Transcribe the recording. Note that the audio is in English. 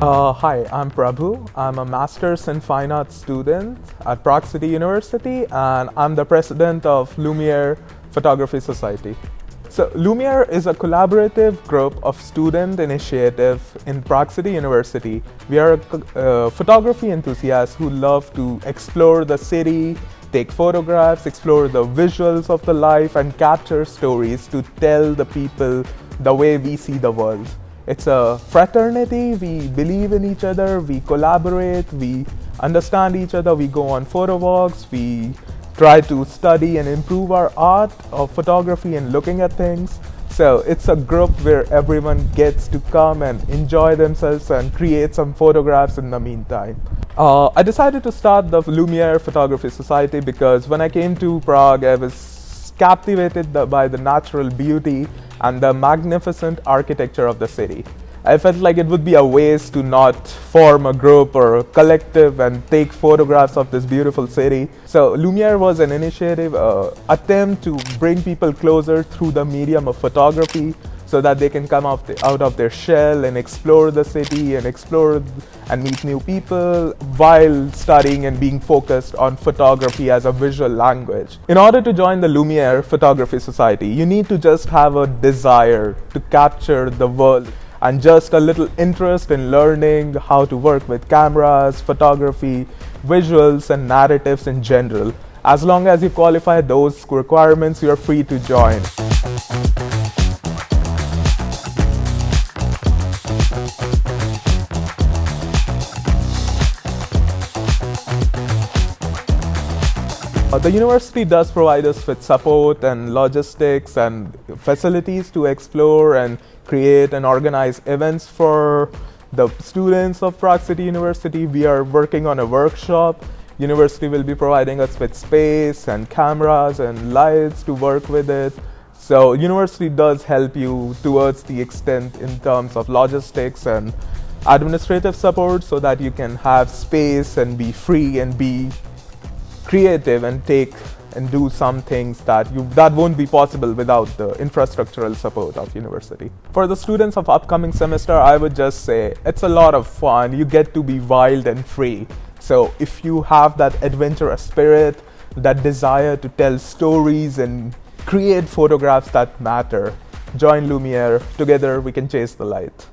Uh, hi, I'm Prabhu. I'm a Master's in Fine Arts student at Prague City University and I'm the president of Lumiere Photography Society. So Lumiere is a collaborative group of student initiative in Prague City University. We are uh, photography enthusiasts who love to explore the city, take photographs, explore the visuals of the life and capture stories to tell the people the way we see the world. It's a fraternity, we believe in each other, we collaborate, we understand each other, we go on photo walks, we try to study and improve our art of photography and looking at things. So it's a group where everyone gets to come and enjoy themselves and create some photographs in the meantime. Uh, I decided to start the Lumiere Photography Society because when I came to Prague, I was captivated by the natural beauty and the magnificent architecture of the city. I felt like it would be a waste to not form a group or a collective and take photographs of this beautiful city. So Lumiere was an initiative, uh, attempt to bring people closer through the medium of photography so that they can come out, out of their shell and explore the city and explore and meet new people while studying and being focused on photography as a visual language. In order to join the Lumiere Photography Society, you need to just have a desire to capture the world and just a little interest in learning how to work with cameras, photography, visuals and narratives in general. As long as you qualify those requirements, you are free to join. Uh, the university does provide us with support and logistics and facilities to explore and create and organize events for the students of Prague City University. We are working on a workshop. University will be providing us with space and cameras and lights to work with it. So university does help you towards the extent in terms of logistics and administrative support so that you can have space and be free and be creative and take and do some things that you that won't be possible without the infrastructural support of university. For the students of upcoming semester, I would just say it's a lot of fun. You get to be wild and free. So if you have that adventurous spirit, that desire to tell stories and create photographs that matter, join Lumiere. Together we can chase the light.